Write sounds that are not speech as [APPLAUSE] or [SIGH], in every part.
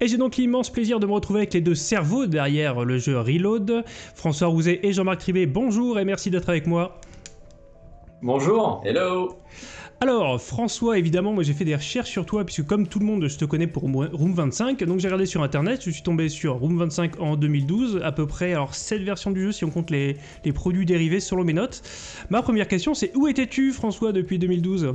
Et j'ai donc l'immense plaisir de me retrouver avec les deux cerveaux derrière le jeu Reload. François Rouzet et Jean-Marc Tribet, bonjour et merci d'être avec moi. Bonjour. Hello. Alors, François, évidemment, moi j'ai fait des recherches sur toi, puisque comme tout le monde, je te connais pour Room 25. Donc j'ai regardé sur internet, je suis tombé sur Room 25 en 2012, à peu près, alors 7 versions du jeu si on compte les, les produits dérivés selon mes notes. Ma première question, c'est où étais-tu, François, depuis 2012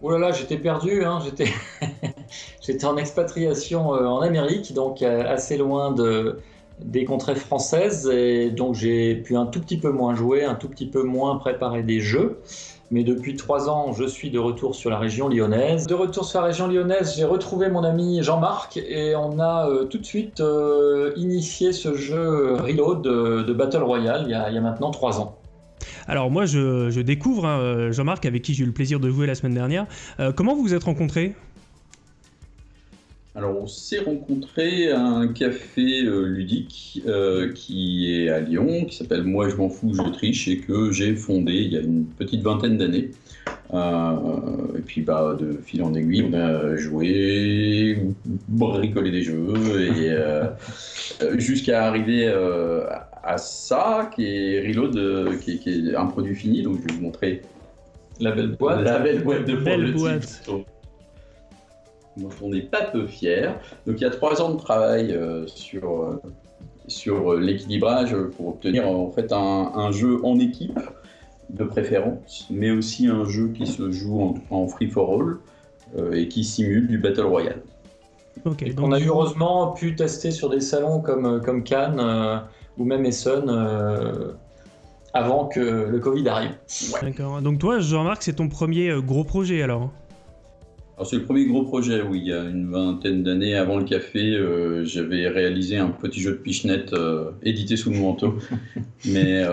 Oh là là, j'étais perdu, hein, [LAUGHS] j'étais en expatriation euh, en Amérique, donc euh, assez loin de, des contrées françaises, et donc j'ai pu un tout petit peu moins jouer, un tout petit peu moins préparer des jeux. Mais depuis trois ans, je suis de retour sur la région lyonnaise. De retour sur la région lyonnaise, j'ai retrouvé mon ami Jean-Marc et on a euh, tout de suite initié ce jeu Reload de, Battle Royale il il y a maintenant trois ans. Alors moi, je, découvre hein, Jean-Marc, avec qui j'ai eu le plaisir de jouer la semaine dernière. Euh, comment vous vous êtes rencontrés? Alors, on s'est rencontrés à un café euh, ludique euh, qui est à Lyon, qui s'appelle Moi je m'en fous, je triche, et que j'ai fondé il y a une petite vingtaine d'années. et puis, bah, de fil en aiguille, on a joué, bricolé des jeux, et [LAUGHS] jusqu'à arriver à ça, qui est Reload, euh, qui, est un produit fini. Donc je vais vous montrer la belle boîte. La belle boîte de belle boîte. Donc on n'est pas peu fiers. Donc il y a trois ans de travail euh, sur, euh, sur l'équilibrage pour obtenir en fait un, jeu en équipe de préférence, mais aussi un jeu qui se joue en, free for all et qui simule du Battle Royale. donc on a heureusement pu tester sur des salons comme, comme Cannes ou même Essen euh, avant que le Covid arrive. D'accord. Donc toi, Jean-Marc, c'est ton premier euh, gros projet alors alors c'est le premier gros projet, oui. Il y a une vingtaine d'années, avant le café, euh, j'avais réalisé un petit jeu de pichenette édité sous le manteau. [LAUGHS] Mais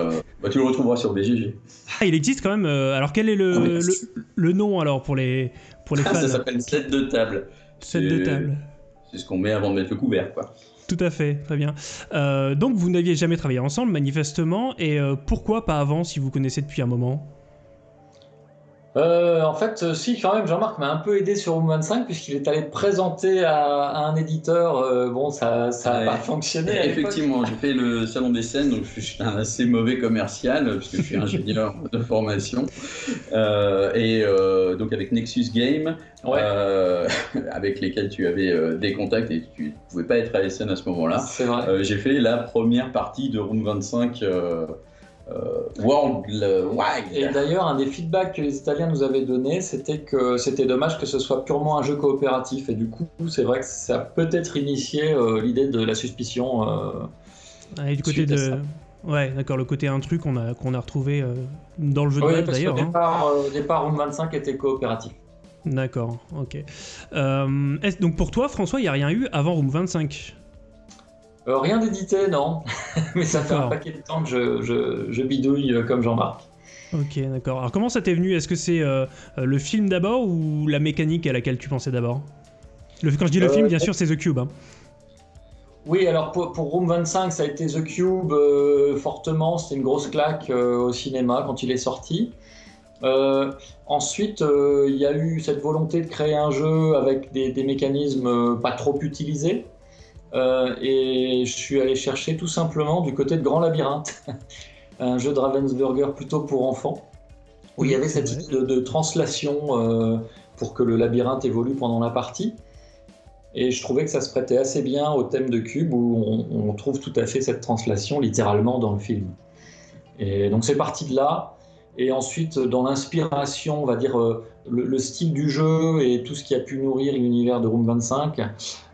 bah, tu le retrouveras sur BGG. Ah, il existe quand même. alors quel est le, ah, le, nom alors pour les, pour les fans Ça s'appelle set de table. Set de table. C'est ce qu'on met avant de mettre le couvert, quoi. Tout à fait, très bien. Euh, donc vous n'aviez jamais travaillé ensemble, manifestement, et euh, pourquoi pas avant si vous connaissez depuis un moment? Euh, en fait, euh, si, quand même, Jean-Marc m'a un peu aidé sur Room 25 puisqu'il est allé présenter à, un éditeur. Euh, bon, ça n'a pas fonctionné. Effectivement, j'ai fait le salon des scènes, donc je suis un assez mauvais commercial puisque je suis ingénieur [LAUGHS] de formation. et donc avec Nexus Game, [LAUGHS] avec lesquels tu avais des contacts et tu ne pouvais pas être à SN à ce moment-là. J'ai fait la première partie de Room 25 euh, worldwide. Et d'ailleurs, un des feedbacks que les Italiens nous avaient donné, c'était que c'était dommage que ce soit purement un jeu coopératif. Et du coup, c'est vrai que ça a peut-être initié euh, l'idée de la suspicion. Euh, et du côté de. Ouais, d'accord, le côté qu'on a, qu'on a retrouvé dans le jeu de base d'ailleurs. Au hein. départ, hein. départ, Room 25 était coopératif. D'accord, ok. donc pour toi, François, il n'y a rien eu avant Room 25 euh, rien d'édité, non. [LAUGHS] Mais ça fait un paquet de temps que je, bidouille euh, comme Jean-Marc. Ok, d'accord. Alors comment ça t'est venu? Est-ce que c'est euh, le film d'abord ou la mécanique à laquelle tu pensais d'abord? Quand je dis le film, bien sûr, c'est The Cube. Hein. Oui, alors pour, Room 25, ça a été The Cube fortement. C'était une grosse claque au cinéma quand il est sorti. ensuite, il y a eu cette volonté de créer un jeu avec des mécanismes pas trop utilisés. Euh, et je suis allé chercher tout simplement du côté de Grand Labyrinthe, [LAUGHS] un jeu de Ravensburger plutôt pour enfants, où il y avait cette idée de, translation euh, pour que le labyrinthe évolue pendant la partie. Et je trouvais que ça se prêtait assez bien au thème de Cube, où on, trouve tout à fait cette translation littéralement dans le film. Et donc c'est parti de là. Et ensuite, dans l'inspiration, on va dire, euh, le, le, style du jeu et tout ce qui a pu nourrir l'univers de Room 25,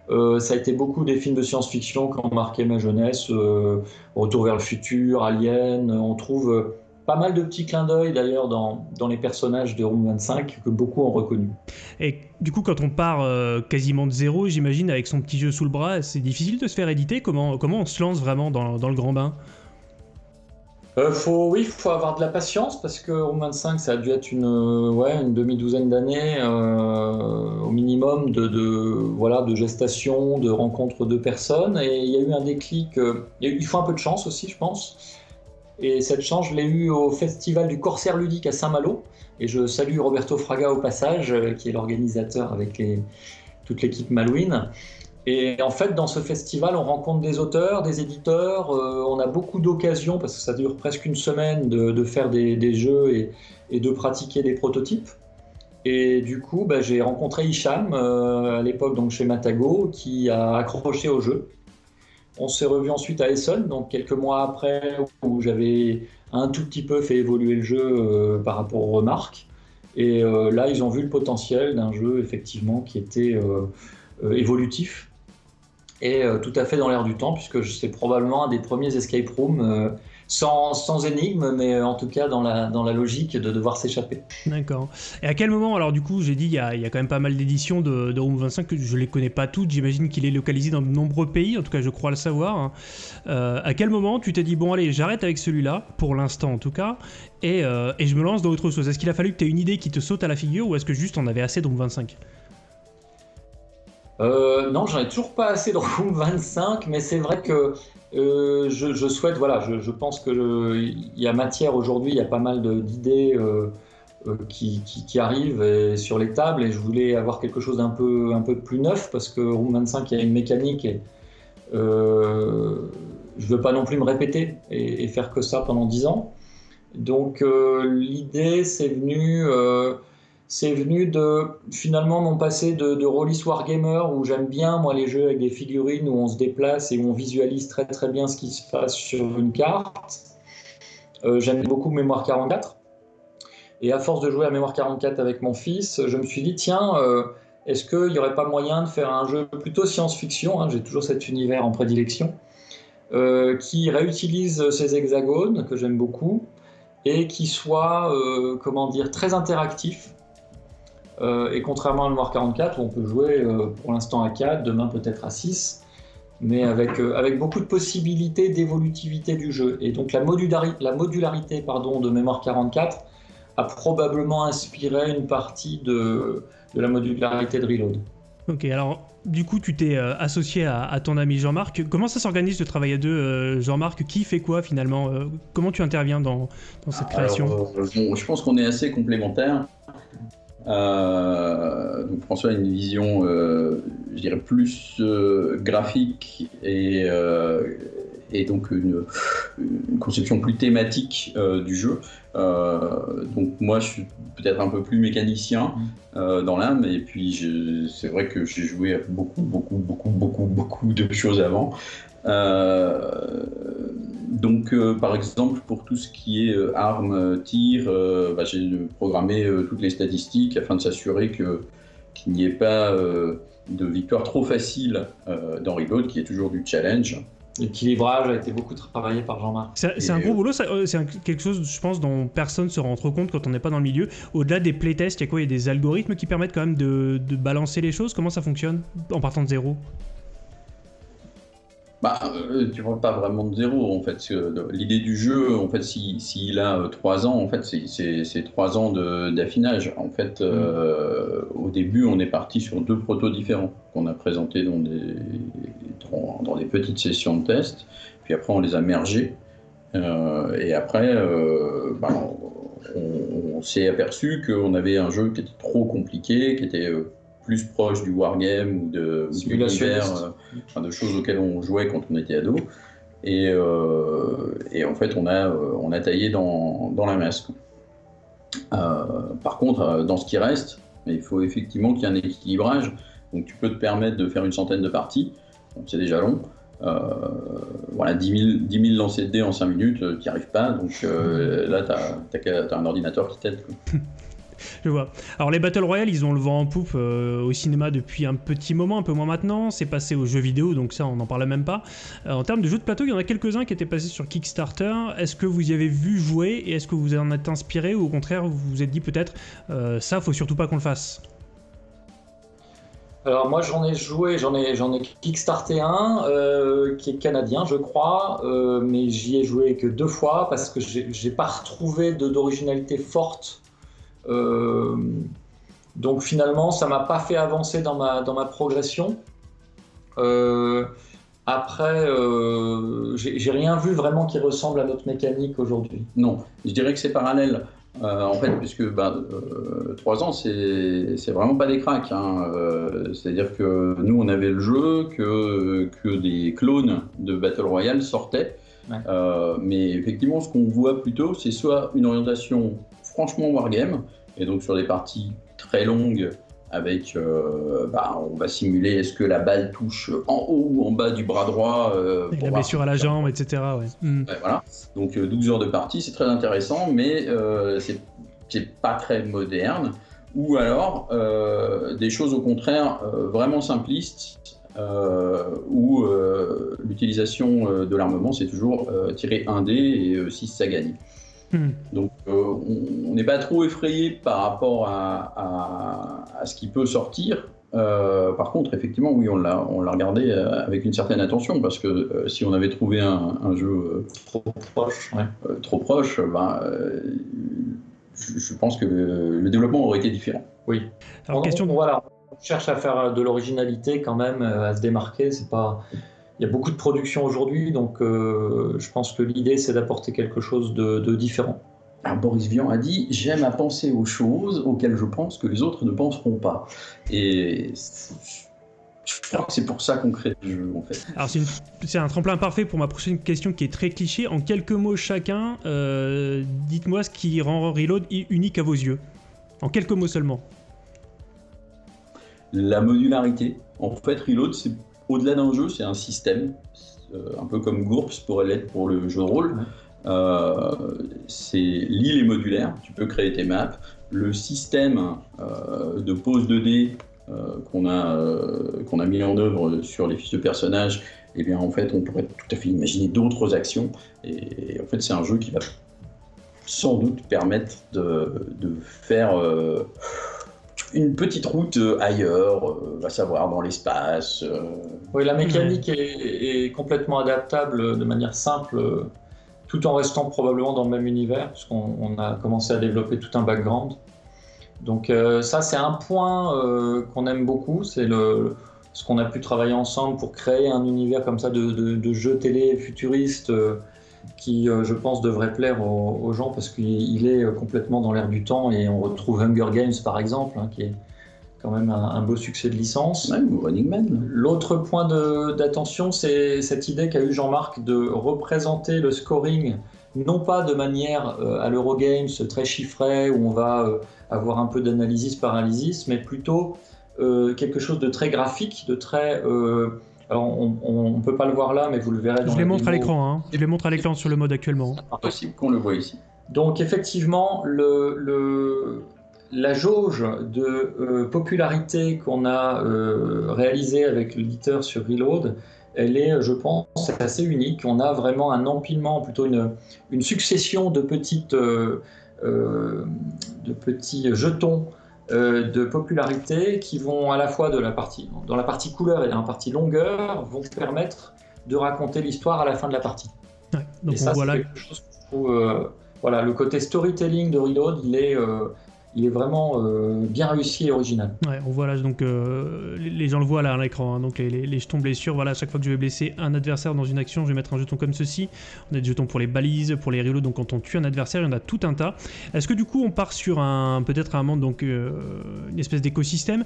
euh, ça a été beaucoup des films de science-fiction qui ont marqué ma jeunesse. Euh, Retour vers le futur, Alien. On trouve euh, pas mal de petits clins d'œil d'ailleurs dans, dans, les personnages de Room 25 que beaucoup ont reconnu. Et du coup, quand on part quasiment de zéro, j'imagine, avec son petit jeu sous le bras, c'est difficile de se faire éditer. Comment, comment on se lance vraiment dans, dans le grand bain? Euh, faut, oui, il faut avoir de la patience parce que Room 25, ça a dû être une, euh, ouais, une demi-douzaine d'années euh, au minimum de, voilà, de gestation, de rencontre de personnes. Et il y a eu un déclic. Il faut un peu de chance aussi, je pense. Et cette chance, je l'ai eu au festival du Corsaire ludique à Saint-Malo. Et je salue Roberto Fraga au passage, qui est l'organisateur avec toute l'équipe Malouine. Et en fait, dans ce festival, on rencontre des auteurs, des éditeurs, euh, on a beaucoup d'occasions, parce que ça dure presque une semaine, de, faire des, jeux et, de pratiquer des prototypes. Et du coup, bah, j'ai rencontré Hicham, euh, à l'époque donc chez Matago, qui a accroché au jeu. On s'est revu ensuite à Essen, donc quelques mois après, où j'avais un tout petit peu fait évoluer le jeu euh, par rapport aux remarques. Et là, ils ont vu le potentiel d'un jeu, effectivement, qui était évolutif et euh, tout à fait dans l'air du temps, puisque c'est probablement un des premiers escape rooms euh, sans, sans, énigme, mais euh, en tout cas dans la, logique de devoir s'échapper. D'accord. Et à quel moment, alors du coup, j'ai dit, il y a, quand même pas mal d'éditions de, de, Room 25, que je les connais pas toutes, j'imagine qu'il est localisé dans de nombreux pays, en tout cas je crois le savoir. Hein. à quel moment tu t'es dit, bon allez, j'arrête avec celui-là, pour l'instant en tout cas, et, et, je me lance dans autre chose? Est-ce qu'il a fallu que tu aies une idée qui te saute à la figure, ou est-ce que juste on avait assez de Room 25 euh, non, j'en ai toujours pas assez de Room 25, mais c'est vrai que euh, je, souhaite, voilà, je, pense qu'il y a matière aujourd'hui, il y a pas mal d'idées euh, qui, arrivent sur les tables et je voulais avoir quelque chose d'un peu, un peu plus neuf parce que Room 25, il y a une mécanique et je veux pas non plus me répéter et, et faire que ça pendant 10 ans. Donc l'idée, c'est venu c'est venu de finalement mon passé de, de Rollis Wargamer où j'aime bien moi les jeux avec des figurines où on se déplace et où on visualise très très bien ce qui se passe sur une carte. Euh, j'aime beaucoup Mémoire 44. Et à force de jouer à Mémoire 44 avec mon fils, je me suis dit tiens, euh, est-ce qu'il n'y aurait pas moyen de faire un jeu plutôt science-fiction hein, J'ai toujours cet univers en prédilection. Euh, qui réutilise ces hexagones que j'aime beaucoup et qui soit comment dire très interactif euh, et contrairement à Noir 44, où on peut jouer euh, pour l'instant à 4, demain peut-être à 6, mais avec, euh, avec beaucoup de possibilités d'évolutivité du jeu. Et donc la, la modularité pardon, de Mémoire 44 a probablement inspiré une partie de, de la modularité de Reload. Ok, alors du coup, tu t'es associé à, ton ami Jean-Marc. Comment ça s'organise de travailler à deux Jean-Marc, qui fait quoi finalement? Comment tu interviens dans, dans cette création? Je pense qu'on est assez complémentaires. Euh, donc François a une vision, euh, je dirais, plus euh, graphique et, et donc une, conception plus thématique du jeu. donc moi, je suis peut-être un peu plus mécanicien dans l'âme, et puis c'est vrai que j'ai joué à beaucoup, beaucoup, beaucoup, beaucoup, beaucoup de choses avant. Euh, donc, euh, par exemple, pour tout ce qui est euh, armes, tir, bah, j'ai programmé toutes les statistiques afin de s'assurer qu'il n'y ait pas de victoire trop facile dans Reload, qui est toujours du challenge. L'équilibrage a été beaucoup travaillé par Jean-Marc. C'est un gros boulot, c'est quelque chose, je pense, dont personne ne se rend trop compte quand on n'est pas dans le milieu. Au-delà des playtests, il y a quoi? Il y a des algorithmes qui permettent quand même de, de balancer les choses? Comment ça fonctionne en partant de zéro? Bah, euh, tu vois pas vraiment de zéro en fait. L'idée du jeu, en fait, s'il si, a 3 euh, ans, en fait, c'est 3 ans d'affinage. En fait, euh, au début, on est parti sur deux protos différents qu'on a présentés dans des, dans, des petites sessions de test. Puis après, on les a mergés. et après, bah, on, on s'est aperçu qu'on avait un jeu qui était trop compliqué, qui était plus proche du wargame ou de, euh, de choses auxquelles on jouait quand on était ado. Et, euh, et en fait, on a, euh, on a taillé dans, dans la masse. par contre, dans ce qui reste, il faut effectivement qu'il y ait un équilibrage. Donc tu peux te permettre de faire une centaine de parties, c'est déjà long. voilà, 10 000, 10 lancers de dés en 5 minutes, tu n'y arrives pas. Donc là, tu as, as, un ordinateur qui t'aide. [LAUGHS] je vois. Alors les Battle Royale, ils ont le vent en poupe euh, au cinéma depuis un petit moment, un peu moins maintenant. C'est passé aux jeux vidéo, donc ça, on n'en parlait même pas. Euh, en termes de jeux de plateau, il y en a quelques-uns qui étaient passés sur Kickstarter. Est-ce que vous y avez vu jouer et est-ce que vous en êtes inspiré ou au contraire, vous vous êtes dit peut-être euh, ça, faut surtout pas qu'on le fasse? Alors moi j'en ai joué, j'en ai, j'en ai un qui est canadien je crois, mais j'y ai joué que deux fois parce que j'ai pas retrouvé d'originalité forte euh, donc finalement, ça m'a pas fait avancer dans ma, dans ma progression. Euh, après, euh, j'ai rien vu vraiment qui ressemble à notre mécanique aujourd'hui. Non, je dirais que c'est parallèle. Euh, en fait, puisque bah, 3 ans, c'est vraiment pas des cracks. Hein. C'est-à-dire que nous, on avait le jeu, que, que des clones de Battle Royale sortaient. mais effectivement, ce qu'on voit plutôt, c'est soit une orientation franchement wargame, et donc sur des parties très longues avec, euh, bah, on va simuler est-ce que la balle touche en haut ou en bas du bras droit. Euh, la blessure à la jambe, etc. Hmm. voilà. Donc 12 euh, heures de partie, c'est très intéressant, mais c'est pas très moderne. Ou alors des choses au contraire vraiment simplistes, où l'utilisation de l'armement, c'est toujours tirer un dé et 6 ça gagne. Hmm. Donc euh, on n'est pas trop effrayé par rapport à, ce qui peut sortir. Euh, par contre, effectivement, oui, on l'a, on l'a regardé euh, avec une certaine attention parce que si on avait trouvé un, jeu trop proche, trop proche, ben, je, pense que le, développement aurait été différent. Oui. Alors, question. voilà, on cherche à faire de l'originalité quand même, à se démarquer. C'est pas il y a beaucoup de production aujourd'hui, donc euh, je pense que l'idée c'est d'apporter quelque chose de, différent. Alors Boris Vian a dit J'aime à penser aux choses auxquelles je pense que les autres ne penseront pas. Et je crois que c'est pour ça qu'on crée le jeu en fait. Alors c'est un tremplin parfait pour ma prochaine question qui est très cliché. En quelques mots chacun, euh, dites-moi ce qui rend Reload unique à vos yeux. En quelques mots seulement. La modularité. En fait, Reload, c'est au-delà d'un jeu, c'est un système, euh, un peu comme GURPS pourrait l'être pour le jeu de rôle. Euh, c'est l'île est modulaire, tu peux créer tes maps. Le système euh, de pose de dés qu'on a, qu'on a mis en œuvre sur les fiches de personnages, eh bien en fait on pourrait tout à fait imaginer d'autres actions. Et, en fait c'est un jeu qui va sans doute permettre de, de faire une petite route euh, ailleurs, euh, va savoir dans l'espace. Euh. Oui, la mécanique est, complètement adaptable de manière simple, tout en restant probablement dans le même univers, puisqu'on a commencé à développer tout un background. Donc ça, c'est un point qu'on aime beaucoup, c'est le ce qu'on a pu travailler ensemble pour créer un univers comme ça de, de, de jeux télé futuristes qui, euh, je pense, devrait plaire aux, gens parce qu'il est euh, complètement dans l'air du temps et on retrouve Hunger Games, par exemple, hein, qui est quand même un, beau succès de licence. Running Man. L'autre point d'attention, c'est cette idée qu'a eu Jean-Marc de représenter le scoring non pas de manière euh, à l'Eurogames très chiffré où on va avoir un peu d'analysis paralysis, mais plutôt quelque chose de très graphique, de très alors, on ne peut pas le voir là, mais vous le verrez dans Je les montre à l'écran, hein. Je les montre à l'écran sur le mode actuellement. C'est possible qu'on le voit ici. Donc, effectivement, le, la jauge de euh, popularité qu'on a euh, réalisée avec l'éditeur sur Reload, elle est, je pense, assez unique. On a vraiment un empilement, plutôt une, une succession de, petites, euh, de petits jetons euh, de popularité qui vont à la fois de la partie, dans la partie couleur et dans la partie longueur, vont permettre de raconter l'histoire à la fin de la partie. donc et ça, voilà. quelque chose que je trouve, euh, voilà, le côté storytelling de Reload, il est, euh, il est vraiment euh, bien réussi et original. Ouais, on voit là, donc euh, les, gens le voient là à l'écran, hein, donc les, jetons blessures, voilà, chaque fois que je vais blesser un adversaire dans une action, je vais mettre un jeton comme ceci. On a des jetons pour les balises, pour les reloads, donc quand on tue un adversaire, il y en a tout un tas. Est-ce que du coup on part sur un peut-être un monde, donc euh, une espèce d'écosystème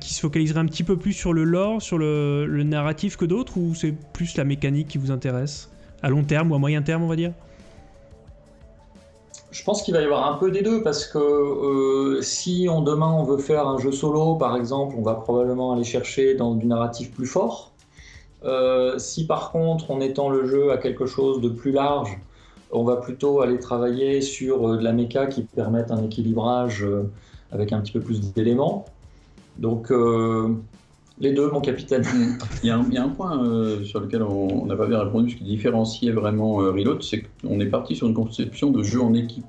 qui se focaliserait un petit peu plus sur le lore, sur le narratif que d'autres, ou c'est plus la mécanique qui vous intéresse? À long terme ou à moyen terme, on va dire? Je pense qu'il va y avoir un peu des deux parce que euh, si on, demain on veut faire un jeu solo par exemple, on va probablement aller chercher dans du narratif plus fort. Euh, si par contre on étend le jeu à quelque chose de plus large, on va plutôt aller travailler sur euh, de la méca qui permette un équilibrage avec un petit peu plus d'éléments. Donc les deux, mon capitaine. [LAUGHS] Il y a un, point euh, sur lequel on n'a pas bien répondu, ce qui différenciait vraiment euh, Reload, c'est qu'on est parti sur une conception de jeu en équipe.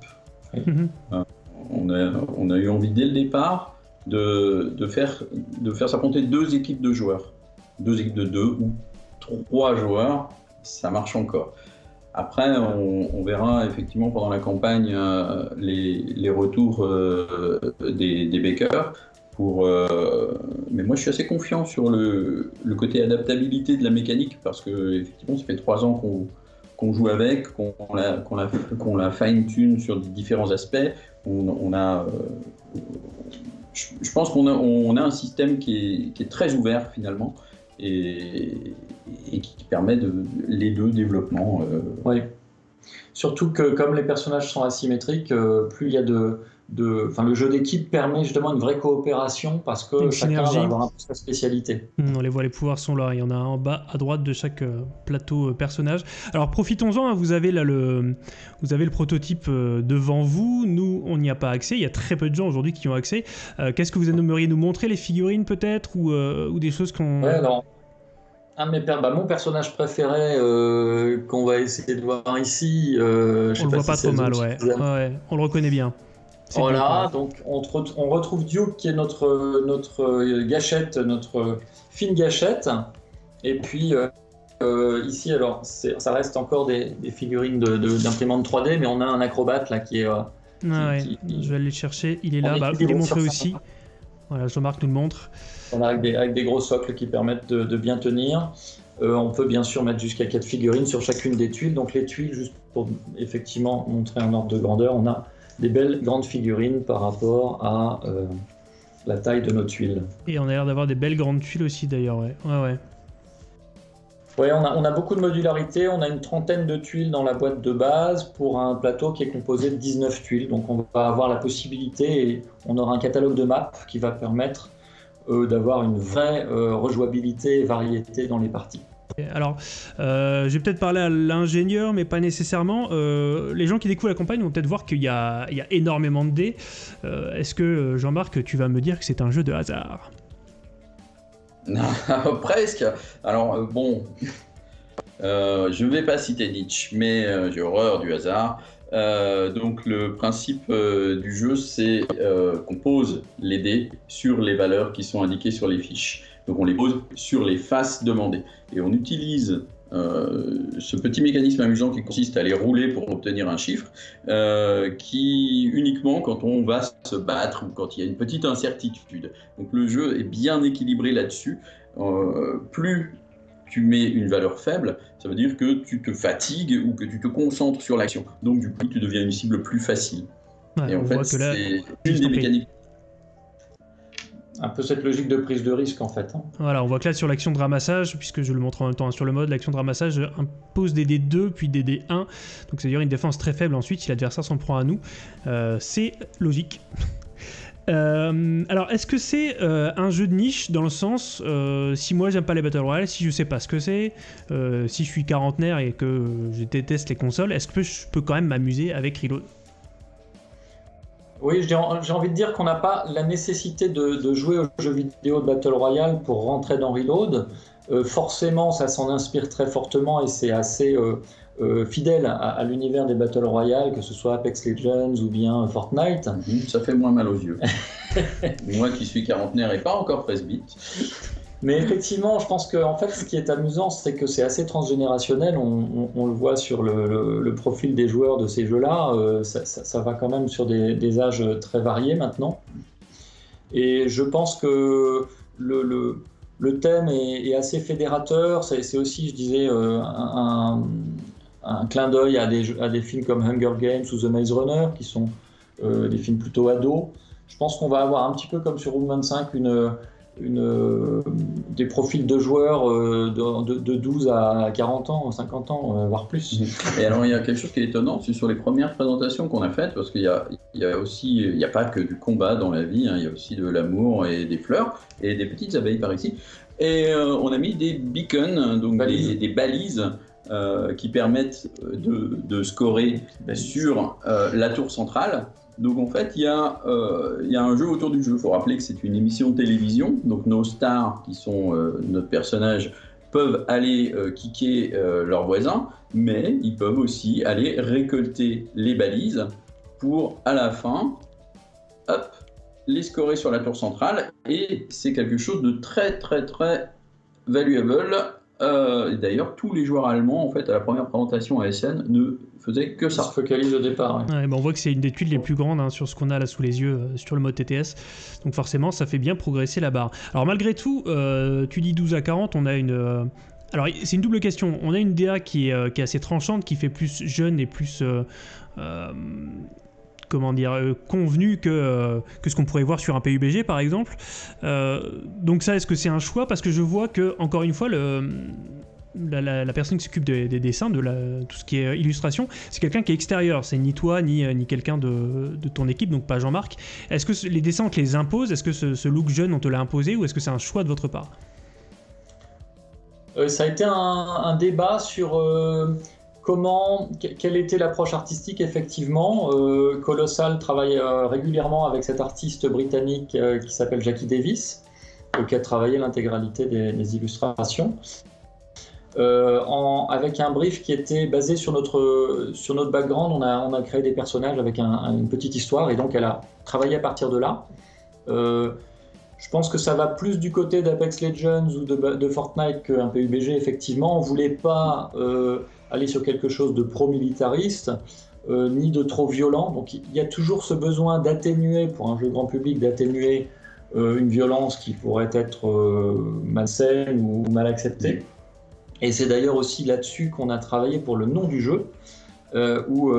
Mhm. Euh, on, a, on, a, eu envie dès le départ de, de faire, de faire s'affronter deux équipes de joueurs. Deux équipes de deux ou trois joueurs, ça marche encore. Après, on, verra effectivement pendant la campagne les, les, retours des, des bakers. Euh, mais moi, je suis assez confiant sur le, côté adaptabilité de la mécanique parce que effectivement, ça fait trois ans qu'on joue avec, qu'on la, fine-tune sur différents aspects. On, a, je, pense qu'on a, un système qui est, très ouvert finalement et, qui permet les deux développements. Oui. Surtout que comme les personnages sont asymétriques, plus il y a de, enfin, le jeu d'équipe permet justement une vraie coopération parce que chacun va avoir un peu sa spécialité. Hmm, on les voit, les pouvoirs sont là. Il y en a un en bas à droite de chaque euh, plateau euh, personnage. Alors profitons-en. Hein, vous avez là le, vous avez le prototype euh, devant vous. Nous, on n'y a pas accès. Il y a très peu de gens aujourd'hui qui ont accès. Qu'est-ce que vous aimeriez nous montrer? Les figurines peut-être? Ou, ou, des choses qu'on. Ouais, alors. Un mes bah, mon personnage préféré qu'on va essayer de voir ici. je on le voit pas trop mal, ouais. ouais. On le reconnaît bien. Voilà, donc on, retrouve Duke qui est notre, notre euh, gâchette, notre fine gâchette. Et puis euh, euh, ici, alors ça reste encore des, figurines d'imprimante de, 3D, mais on a un acrobate là qui est. ah ouais, je vais aller le chercher, il est là, bah, il est montré aussi. Voilà, Jean-Marc nous le montre. On a avec des, avec des, gros socles qui permettent de, bien tenir. on peut bien sûr mettre jusqu'à 4 figurines sur chacune des tuiles. Donc les tuiles, juste pour effectivement montrer un ordre de grandeur, on a des belles grandes figurines par rapport à euh, la taille de nos tuiles. Et on a l'air d'avoir des belles grandes tuiles aussi d'ailleurs, ouais. Ouais, ouais. Ouais, on a, on a, beaucoup de modularité, on a une trentaine de tuiles dans la boîte de base pour un plateau qui est composé de 19 tuiles. Donc on va avoir la possibilité et on aura un catalogue de maps qui va permettre euh, d'avoir une vraie euh, rejouabilité et variété dans les parties. Alors, euh, je vais peut-être parler à l'ingénieur, mais pas nécessairement. Euh, les gens qui découvrent la campagne vont peut-être voir qu'il y, a énormément de dés. Euh, est-ce que, Jean-Marc, tu vas me dire que c'est un jeu de hasard? [LAUGHS] Presque. Alors, bon, [LAUGHS] je ne vais pas citer Nietzsche, mais j'ai horreur du hasard. donc le principe du jeu, c'est qu'on pose les dés sur les valeurs qui sont indiquées sur les fiches. Donc on les pose sur les faces demandées. Et on utilise euh, ce petit mécanisme amusant qui consiste à les rouler pour obtenir un chiffre, euh, qui uniquement quand on va se battre ou quand il y a une petite incertitude. Donc le jeu est bien équilibré là-dessus. Euh, plus tu mets une valeur faible, ça veut dire que tu te fatigues ou que tu te concentres sur l'action. Donc du coup, tu deviens une cible plus facile. Et en fait, c'est une des mécaniques un peu cette logique de prise de risque en fait. Hein. Voilà, on voit que là sur l'action de ramassage, puisque je le montre en même temps sur le mode, l'action de ramassage impose des D2 puis des D1, donc c'est-à-dire une défense très faible ensuite si l'adversaire s'en prend à nous. Euh, c'est logique. [LAUGHS] Euh, alors, est-ce que c'est euh, un jeu de niche dans le sens, si moi j'aime pas les Battle Royale, si je sais pas ce que c'est, si je suis quarantenaire et que je déteste les consoles, est-ce que je peux quand même m'amuser avec Reload? Oui, j'ai envie de dire qu'on n'a pas la nécessité de, jouer aux jeux vidéo de Battle Royale pour rentrer dans Reload. Euh, forcément, ça s'en inspire très fortement et c'est assez euh, euh, fidèle à, l'univers des Battle Royale, que ce soit Apex Legends ou bien Fortnite. Mhm, ça fait moins mal aux yeux. [LAUGHS] Moi qui suis quarantenaire et pas encore presbyte. Mais effectivement, je pense que en fait, ce qui est amusant, c'est que c'est assez transgénérationnel. On, le voit sur le, profil des joueurs de ces jeux-là. Euh, ça, va quand même sur des, âges très variés maintenant. Et je pense que le, thème est, assez fédérateur. C'est aussi, je disais, euh, un, clin d'œil à des, à des films comme Hunger Games ou The Maze Runner, qui sont euh, des films plutôt ados. Je pense qu'on va avoir un petit peu comme sur Room 25 une une, euh, des profils de joueurs euh, de, 12 à 40 ans, 50 ans, euh, voire plus. [LAUGHS] Et alors il y a quelque chose qui est étonnant, c'est sur les premières présentations qu'on a faites, parce qu'il y a, il y a aussi, il n'y a pas que du combat dans la vie, hein, il y a aussi de l'amour et des fleurs et des petites abeilles par ici. Et on a mis des beacons, donc Des, balises. qui permettent de, de scorer sur la tour centrale donc en fait, il y, a, euh, il y, a, un jeu autour du jeu. Il faut rappeler que c'est une émission de télévision. Donc nos stars, qui sont euh, notre personnage, peuvent aller euh, kicker leurs voisins, mais ils peuvent aussi aller récolter les balises pour, à la fin, les scorer sur la tour centrale. Et c'est quelque chose de très très très valuable D'ailleurs, tous les joueurs allemands, en fait, à la première présentation à SN, ne que ça. se focalise au départ. Ouais. on voit que c'est une des tuiles les plus grandes hein, sur ce qu'on a là sous les yeux, euh, sur le mode TTS. Donc forcément, ça fait bien progresser la barre. Alors malgré tout, euh, tu dis 12 à 40, on a une, euh, alors, c'est une double question. On a une DA qui est, qui est, assez tranchante, qui fait plus jeune et plus comment dire, euh, convenu que, euh, que ce qu'on pourrait voir sur un PUBG par exemple. Euh, donc ça, est-ce que c'est un choix? Parce que je vois que, encore une fois, le, la, personne qui s'occupe des, dessins, de tout ce qui est illustration, c'est quelqu'un qui est extérieur. C'est ni toi, ni, ni quelqu'un de, ton équipe, donc pas Jean-Marc. Est-ce que les dessins, on te les impose? Est-ce que ce, look jeune, on te l'a imposé Ou est-ce que c'est un choix de votre part? Ça a été un, débat sur Comment, quelle était l'approche artistique effectivement euh, Colossal travaille euh, régulièrement avec cet artiste britannique euh, qui s'appelle Jackie Davis, qui a travaillé l'intégralité des, illustrations. Avec un brief qui était basé sur notre, sur notre background, on a, on a créé des personnages avec une petite histoire et donc elle a travaillé à partir de là. Je pense que ça va plus du côté d'Apex Legends ou de, Fortnite qu'un PUBG, effectivement. On voulait pas aller sur quelque chose de pro-militariste, euh, ni de trop violent. Donc il y a toujours ce besoin d'atténuer, pour un jeu grand public, d'atténuer euh, une violence qui pourrait être euh, malsaine ou mal acceptée. Et c'est d'ailleurs aussi là-dessus qu'on a travaillé pour le nom du jeu, où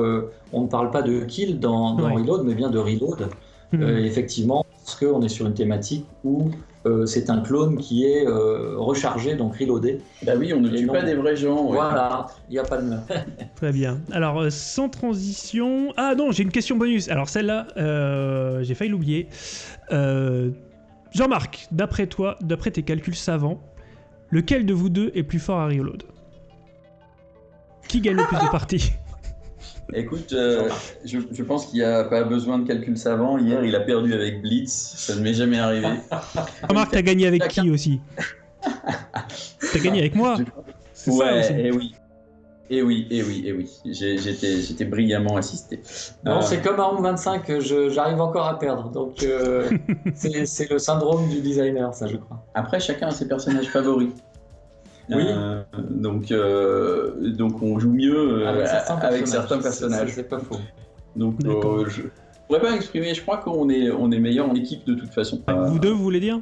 on ne parle pas de kill dans, Reload, mais bien de reload. Hmm. effectivement, parce qu'on est sur une thématique où euh, c'est un clone qui est euh, rechargé, donc reloadé. Bah oui, on ne tue pas des vrais gens. Voilà, il n'y a pas de... [LAUGHS] Très bien. Alors, euh, sans transition... Ah non, j'ai une question bonus. Alors celle-là, j'ai failli l'oublier. Jean-Marc, d'après toi, d'après tes calculs savants, lequel de vous deux est plus fort à reload Qui gagne le plus de [LAUGHS] parties? Écoute, euh, je, pense qu'il n'y a pas besoin de calcul savant. Hier, il a perdu avec Blitz. Ça ne m'est jamais arrivé. [LAUGHS] Remarque, t'as gagné avec qui aussi? T'as gagné avec moi? [LAUGHS] Ouais, et oui. Et oui, et oui, et oui. J'étais brillamment assisté. Non, euh, c'est comme Arm 25, j'arrive encore à perdre. Donc, euh, [LAUGHS] c'est le syndrome du designer, ça, je crois. Après, chacun a ses personnages favoris. Oui. Euh, donc, euh, donc on joue mieux euh, avec certains personnages. C'est pas faux. Donc je pourrais pas exprimer, je crois qu'on est, on est meilleur en équipe de toute façon. Vous deux, vous voulez dire?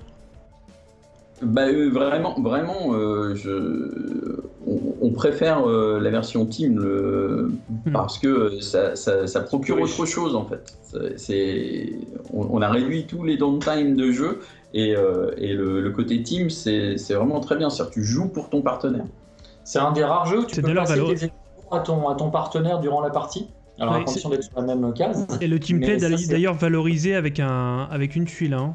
Bah, vraiment, vraiment je... on, préfère la version team le... Hmm. parce que ça, ça, procure autre chose en fait. C'est... On, on, a réduit tous les downtime de jeu et, euh, le, côté team, c'est vraiment très bien. C'est-à-dire tu joues pour ton partenaire. C'est un des rares jeux où tu peux passer des à ton, à ton partenaire durant la partie. Alors à condition d'être sur la même case. Et le team play d'ailleurs valorisé avec, un, avec une tuile. Hein.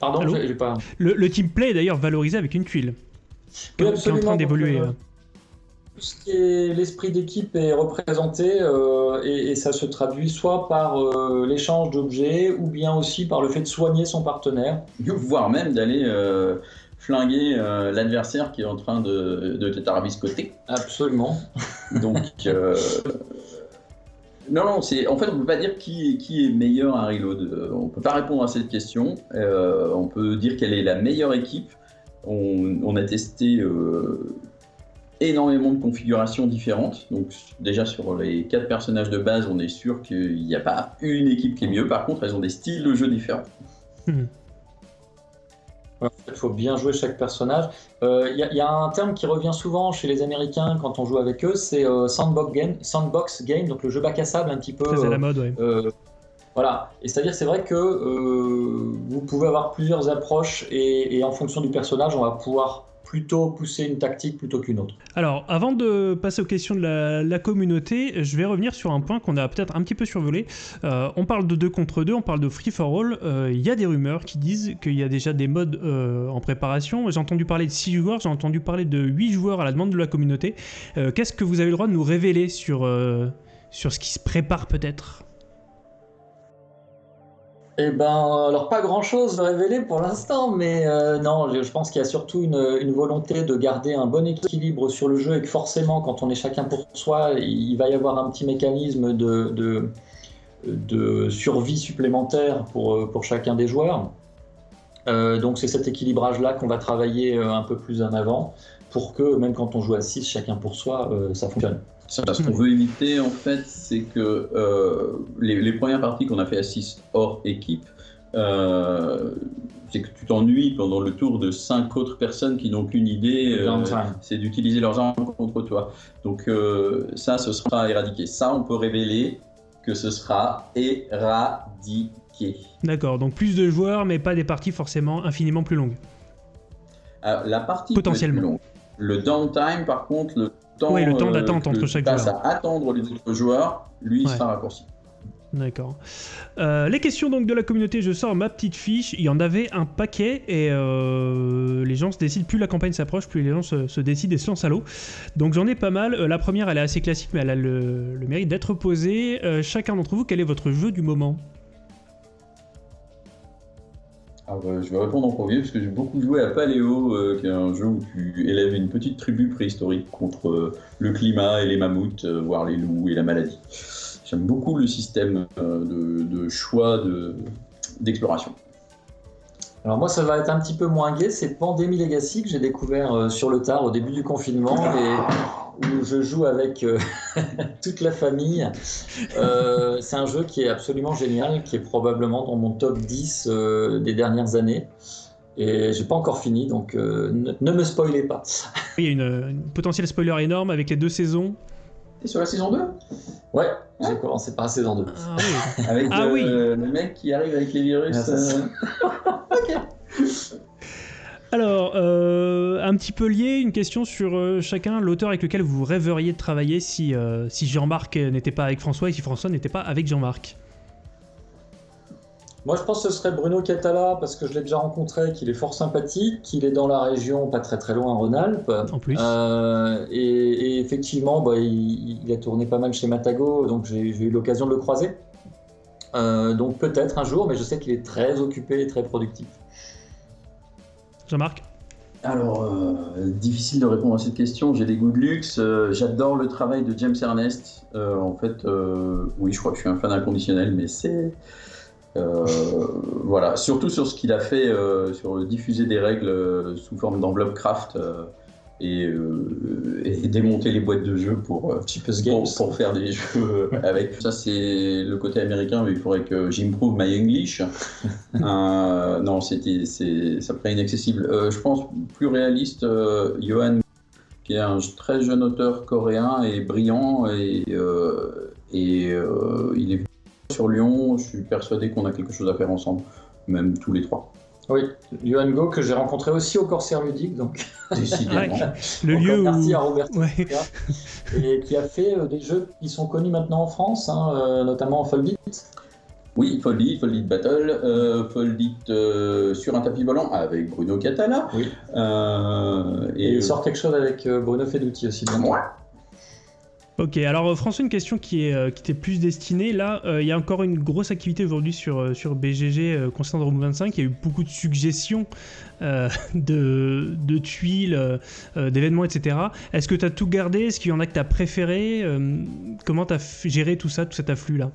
Pardon, j'ai pas. Le, le team play est d'ailleurs valorisé avec une tuile. qui est en train d'évoluer. Euh, ce qui est l'esprit d'équipe est représenté euh, et, ça se traduit soit par euh, l'échange d'objets ou bien aussi par le fait de soigner son partenaire. Voire même d'aller euh, flinguer l'adversaire qui est en train de, de t'arabiscoter. Absolument. Donc, [LAUGHS] non, non, c'est en fait on peut pas dire qui, qui est meilleur à Reload. On peut pas répondre à cette question. on peut dire quelle est la meilleure équipe. On, a testé énormément de configurations différentes. Donc déjà sur les quatre personnages de base, on est sûr qu'il n'y a pas une équipe qui est mieux. Par contre, elles ont des styles de jeu différents. Il faut bien jouer chaque personnage. Il euh, y, a un terme qui revient souvent chez les Américains quand on joue avec eux, c'est euh, sandbox, game, sandbox game, donc le jeu bac à sable un petit peu. C'est la mode, oui. Euh, voilà, et c'est-à-dire c'est vrai que vous pouvez avoir plusieurs approches et, en fonction du personnage, on va pouvoir plutôt pousser une tactique plutôt qu'une autre. Alors, avant de passer aux questions de la, communauté, je vais revenir sur un point qu'on a peut-être un petit peu survolé. Euh, on parle de 2 contre 2, on parle de free for all. Euh, il y a des rumeurs qui disent qu'il y a déjà des modes euh, en préparation. J'ai entendu parler de 6 joueurs, j'ai entendu parler de 8 joueurs à la demande de la communauté. Qu'est-ce que vous avez le droit de nous révéler sur, sur ce qui se prépare peut-être? Eh ben, alors pas grand-chose de révéler pour l'instant, mais euh, non, je, pense qu'il y a surtout une, volonté de garder un bon équilibre sur le jeu et que forcément, quand on est chacun pour soi, il va y avoir un petit mécanisme de, de, survie supplémentaire pour, pour chacun des joueurs. Euh, donc c'est cet équilibrage-là qu'on va travailler euh, un peu plus en avant pour que même quand on joue à 6, chacun pour soi, ça fonctionne. Ce qu'on veut éviter, en fait, c'est que euh, les, premières parties qu'on a fait à 6 hors équipe, c'est que tu t'ennuies pendant le tour de cinq autres personnes qui n'ont qu'une idée, c'est d'utiliser leurs armes contre toi. Donc ça, ce sera éradiqué. Ça, on peut révéler que ce sera éradiqué. D'accord, donc plus de joueurs, mais pas des parties forcément infiniment plus longues. Alors, la partie potentiellement. Plus longue. Le downtime, par contre, le temps, oui, le temps d'attente entre chaque joueur. à attendre les autres joueurs, lui, sera raccourci. D'accord. Euh, les questions donc de la communauté, je sors ma petite fiche. Il y en avait un paquet et euh, les gens se décident. Plus la campagne s'approche, plus les gens se, décident et se lancent à l'eau. Donc j'en ai pas mal. Euh, la première, elle est assez classique, mais elle a le, mérite d'être posée. chacun d'entre vous, quel est votre jeu du moment? Bah, je vais répondre en premier parce que j'ai beaucoup joué à Paléo, qui est un jeu où tu élèves une petite tribu préhistorique contre le climat et les mammouths, voire les loups et la maladie. J'aime beaucoup le système euh, de, choix d'exploration. Alors moi, ça va être un petit peu moins gai. C'est Pandémie Legacy que j'ai découvert euh, sur le tard au début du confinement où je joue avec euh, [LAUGHS] toute la famille. c'est un jeu qui est absolument génial, qui est probablement dans mon top 10 des dernières années. Et j'ai pas encore fini, donc ne, me spoilez pas. [LAUGHS] Il y a une, une potentielle spoiler énorme avec les deux saisons. T'es sur la saison 2 Ouais, j'ai commencé par la saison 2. Ah oui. [LAUGHS] avec ah, euh, oui. le mec qui arrive avec les virus. Ah, euh. ok. Alors, euh, un petit peu lié, une question sur chacun, l'auteur avec lequel vous rêveriez de travailler si, si Jean-Marc n'était pas avec François et si François n'était pas avec Jean-Marc? Moi, je pense que ce serait Bruno Catala, parce que je l'ai déjà rencontré, qu'il est fort sympathique, qu'il est dans la région, pas très très loin, Rhône-Alpes. En plus. Euh, et, effectivement, bah, il, a tourné pas mal chez Matago, donc j'ai eu l'occasion de le croiser. Euh, donc peut-être un jour, mais je sais qu'il est très occupé et très productif. Jean-Marc? Alors, euh, difficile de répondre à cette question. J'ai des goûts de luxe. J'adore le travail de James Ernest. en fait, oui, je crois que je suis un fan inconditionnel, mais c'est euh, voilà, surtout sur ce qu'il a fait euh, sur diffuser des règles euh, sous forme d'enveloppe craft et, démonter les boîtes de jeux pour, pour, faire des [LAUGHS] jeux [LAUGHS] avec. Ça, c'est le côté américain, mais il faudrait que j'improve my English. [LAUGHS] non, c'était, ça paraît inaccessible. je pense plus réaliste, Johan, qui est un très jeune auteur coréen et brillant, et, et il est sur Lyon, je suis persuadé qu'on a quelque chose à faire ensemble, même tous les trois. Oui, Johan Go que j'ai rencontré aussi au Corsair Ludique, donc. [LAUGHS] Décidément. [LAUGHS] le lieu où... à Robert et qui a fait euh, des jeux qui sont connus maintenant en France, hein, euh, notamment Foldit. Oui, Foldit, Foldit Battle, euh, Foldit euh, sur un tapis volant avec Bruno Catala. Oui. et, il sort quelque chose avec Bruno Feduti aussi. Ouais. Ok, alors euh, François, une question euh, qui t'est plus destinée. Là, euh, il y a encore une grosse activité aujourd'hui sur, sur BGG concernant Room 25. Il y a eu beaucoup de suggestions [LAUGHS] de, de, tuiles, d'événements, etc. Est-ce que tu as tout gardé? Est-ce qu'il y en a que tu as préféré Comment tu as géré tout ça, tout cet afflux-là?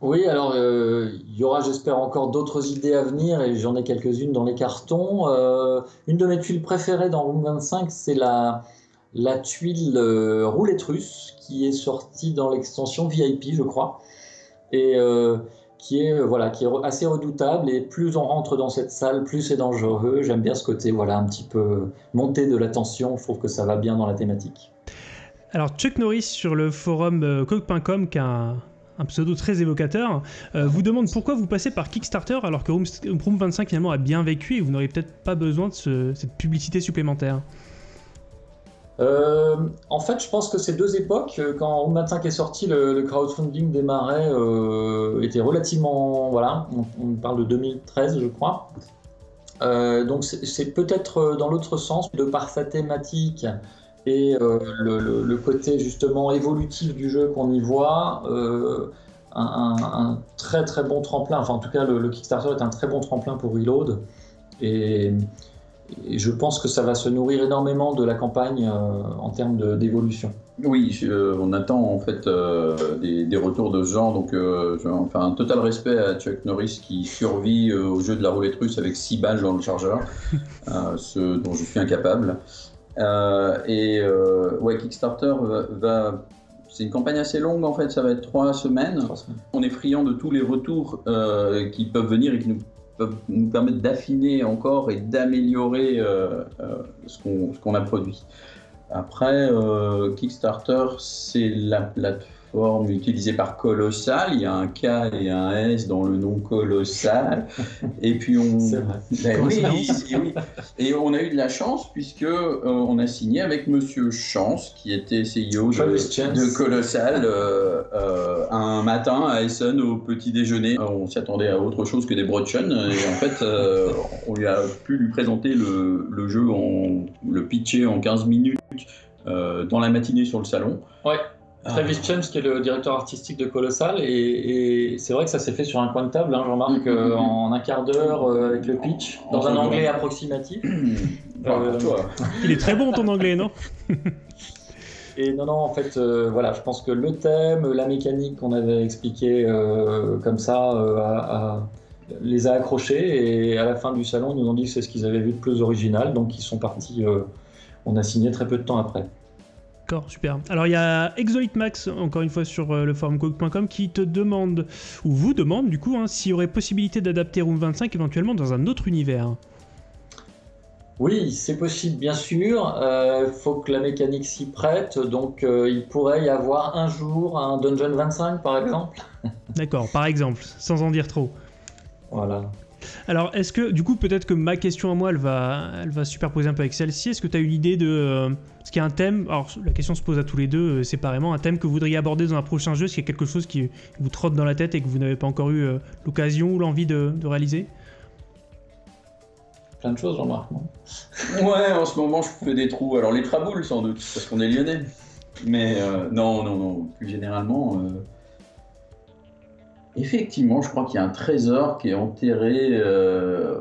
Oui, alors il y aura, j'espère, encore d'autres idées à venir et j'en ai quelques-unes dans les cartons. une de mes tuiles préférées dans Room 25, c'est la, la tuile euh, roulette russe qui est sortie dans l'extension VIP, je crois, et euh, qui est euh, voilà qui est assez redoutable. Et plus on rentre dans cette salle, plus c'est dangereux. J'aime bien ce côté voilà un petit peu monter de la tension. Je trouve que ça va bien dans la thématique. Alors Chuck Norris sur le forum coq.com qui a un, pseudo très évocateur, vous demande pourquoi vous passez par Kickstarter alors que Room, 25 finalement a bien vécu et vous n'aurez peut-être pas besoin de cette publicité supplémentaire. Euh, en fait, je pense que ces deux époques, euh, quand Room 25 est sorti, le, crowdfunding démarrait, euh, était relativement. Voilà, on, parle de 2013, je crois. donc c'est peut-être dans l'autre sens, de par sa thématique et le, côté justement évolutif du jeu qu'on y voit, un, très très bon tremplin. Enfin, en tout cas, le, Kickstarter est un très bon tremplin pour Reload. Et et je pense que ça va se nourrir énormément de la campagne euh, en termes d'évolution. Oui, euh, on attend en fait euh, des, retours de ce genre. Donc, enfin, un total respect à Chuck Norris qui survit au jeu de la roulette russe avec 6 balles dans le chargeur, [LAUGHS] ce dont je suis incapable. et ouais, Kickstarter va, c'est une campagne assez longue en fait, ça va être trois semaines. On est friand de tous les retours euh, qui peuvent venir et qui nous nous permettre d'affiner encore et d'améliorer euh, euh, ce qu'on a produit. Après, Kickstarter, c'est la plateforme forme utilisée par colossal. Il y a un K et un S dans le nom colossal. et puis on. [LAUGHS] Ben oui, Et on a eu de la chance puisque euh, on a signé avec Monsieur Chance, qui était CEO de, Colossal, euh, euh, un matin à Essen au petit déjeuner. On s'attendait à autre chose que des brochen. Et en fait, on lui a pu lui présenter le, le jeu, en, le pitcher en 15 minutes dans la matinée sur le salon. Ouais. Travis Chums, qui est le directeur artistique de Colossal, et, c'est vrai que ça s'est fait sur un coin de table, hein, Jean-Marc, mm, mm, euh, mm. en un quart d'heure euh, avec le pitch, dans un anglais approximatif. Euh, Il est très bon ton anglais, non? [LAUGHS] Et non, non, en fait, voilà, je pense que le thème, la mécanique qu'on avait expliqué comme ça, les a accrochés, et à la fin du salon, ils nous ont dit que c'est ce qu'ils avaient vu de plus original, donc ils sont partis, on a signé très peu de temps après. D'accord, super. Alors il y a Max, encore une fois sur euh, le forum cook.com, qui te demande, ou vous demande du coup, hein, s'il y aurait possibilité d'adapter Room 25 éventuellement dans un autre univers. Oui, c'est possible, bien sûr. Il euh, faut que la mécanique s'y prête. Donc, euh, il pourrait y avoir un jour un Dungeon 25, par exemple. D'accord, par exemple, sans en dire trop. Voilà. Alors, est-ce que, du coup, peut-être que ma question à moi, elle va, elle va superposer un peu avec celle-ci. Est-ce que tu as une idée de. Euh, ce qu'il y a un thème? Alors, la question se pose à tous les deux euh, séparément. Un thème que vous voudriez aborder dans un prochain jeu, est-ce qu'il y a quelque chose qui vous trotte dans la tête et que vous n'avez pas encore eu euh, l'occasion ou l'envie de, réaliser? Plein de choses, Jean-Marc. [LAUGHS] ouais, en ce moment, je fais des trous. Alors, les traboules, sans doute, parce qu'on est lyonnais. Mais non, non, non. Plus généralement. Effectivement, je crois qu'il y a un trésor qui est enterré euh,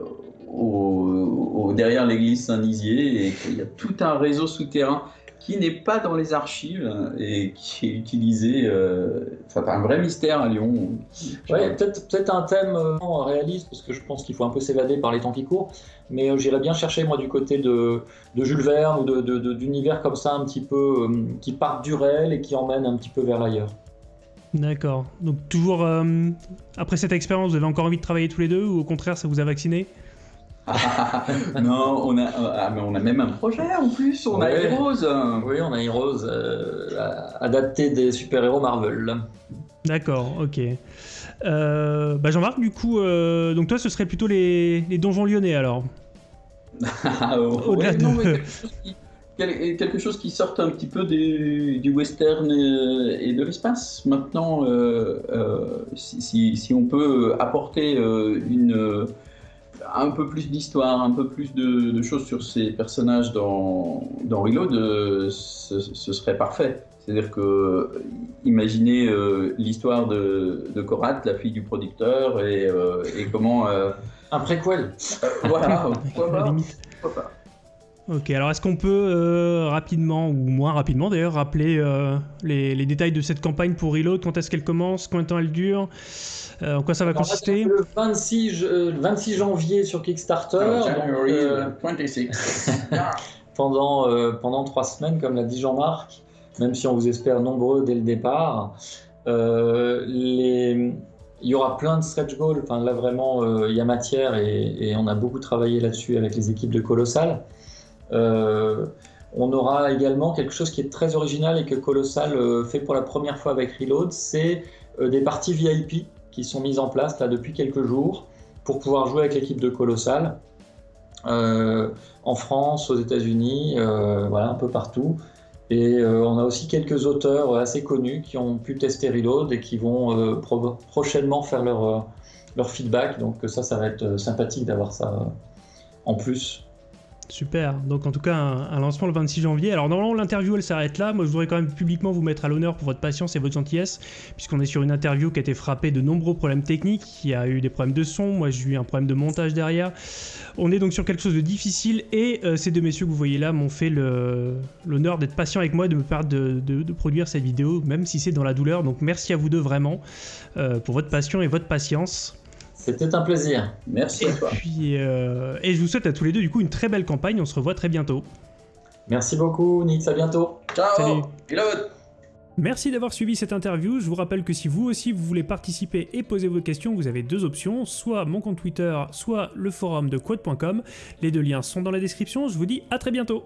derrière l'église Saint-Nizier et qu'il y a tout un réseau souterrain qui n'est pas dans les archives et qui est utilisé. Euh, enfin, un vrai mystère à Lyon. Ouais, peut-être un thème euh, réaliste, parce que je pense qu'il faut un peu s'évader par les temps qui courent, mais j'irais bien chercher, moi, du côté de, Jules Verne ou d'univers comme ça, un petit peu, qui part du réel et qui emmène un petit peu vers l'ailleurs. D'accord. Donc toujours, euh, après cette expérience, vous avez encore envie de travailler tous les deux ou au contraire, ça vous a vacciné? [LAUGHS] Non, on a, ah, mais on a même un projet en plus, on a Heroes. Oui, on a Heroes, euh, adapté des super-héros Marvel. D'accord, ok. Euh, bah Jean-Marc, du coup, donc toi, ce serait plutôt les, les donjons lyonnais alors [LAUGHS] Au-delà de [LAUGHS] quelque chose qui sorte un petit peu du, western et, de l'espace. Maintenant, euh, euh, si, on peut apporter euh, une, un peu plus d'histoire, un peu plus de, choses sur ces personnages dans, dans Reload, ce, serait parfait. C'est-à-dire que, imaginez l'histoire de, de Korat, la fille du producteur, et, comment... un préquel. voilà, [LAUGHS] pourquoi pas. Ok, alors est-ce qu'on peut euh, rapidement, ou moins rapidement d'ailleurs, rappeler euh, les, détails de cette campagne pour Reload? Quand est-ce qu'elle commence? Combien de temps elle dure? Euh, En quoi ça va consister? Le 26, 26, janvier sur Kickstarter. [LAUGHS] pendant, pendant trois semaines, comme l'a dit Jean-Marc, même si on vous espère nombreux dès le départ. les... Il y aura plein de stretch goals, enfin là vraiment il y a matière et, et on a beaucoup travaillé là-dessus avec les équipes de Colossal. Euh, on aura également quelque chose qui est très original et que Colossal euh, fait pour la première fois avec Reload, c'est euh, des parties VIP qui sont mises en place là depuis quelques jours pour pouvoir jouer avec l'équipe de Colossal en France, aux États-Unis, voilà un peu partout. Et on a aussi quelques auteurs assez connus qui ont pu tester Reload et qui vont prochainement faire leur, leur feedback. Donc ça, ça va être sympathique d'avoir ça en plus Super. Donc en tout cas, un, lancement le 26 janvier. Alors normalement, l'interview, elle s'arrête là. Moi, je voudrais quand même publiquement vous mettre à l'honneur pour votre patience et votre gentillesse, puisqu'on est sur une interview qui a été frappée de nombreux problèmes techniques. Il y a eu des problèmes de son. Moi, j'ai eu un problème de montage derrière. On est donc sur quelque chose de difficile et euh, ces deux messieurs que vous voyez là m'ont fait l'honneur d'être patients avec moi, de me permettre de, produire cette vidéo, même si c'est dans la douleur. Donc merci à vous deux vraiment euh, pour votre passion et votre patience. C'était un plaisir. Merci et à toi. Puis, euh, et je vous souhaite à tous les deux du coup une très belle campagne. On se revoit très bientôt. Merci beaucoup, Nix. À bientôt. Ciao. Salut. Merci d'avoir suivi cette interview, je vous rappelle que si vous aussi vous voulez participer et poser vos questions, vous avez deux options, soit mon compte Twitter, soit le forum de quad.com, les deux liens sont dans la description, je vous dis à très bientôt